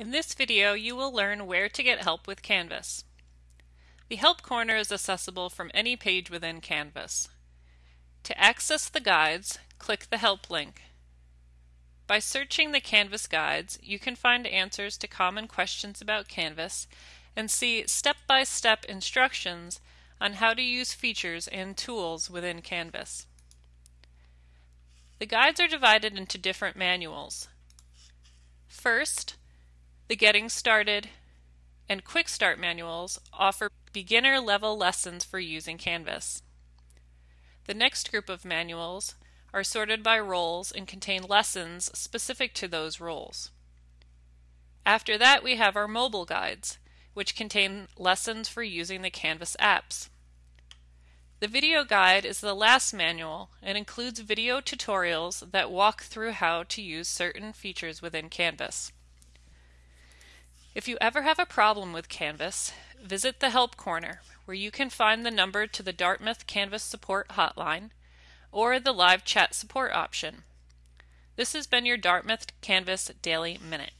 In this video you will learn where to get help with Canvas. The Help Corner is accessible from any page within Canvas. To access the guides, click the Help link. By searching the Canvas guides, you can find answers to common questions about Canvas and see step-by-step -step instructions on how to use features and tools within Canvas. The guides are divided into different manuals. First, the Getting Started and Quick Start manuals offer beginner level lessons for using Canvas. The next group of manuals are sorted by roles and contain lessons specific to those roles. After that we have our mobile guides, which contain lessons for using the Canvas apps. The video guide is the last manual and includes video tutorials that walk through how to use certain features within Canvas. If you ever have a problem with Canvas, visit the Help Corner, where you can find the number to the Dartmouth Canvas Support Hotline or the live chat support option. This has been your Dartmouth Canvas Daily Minute.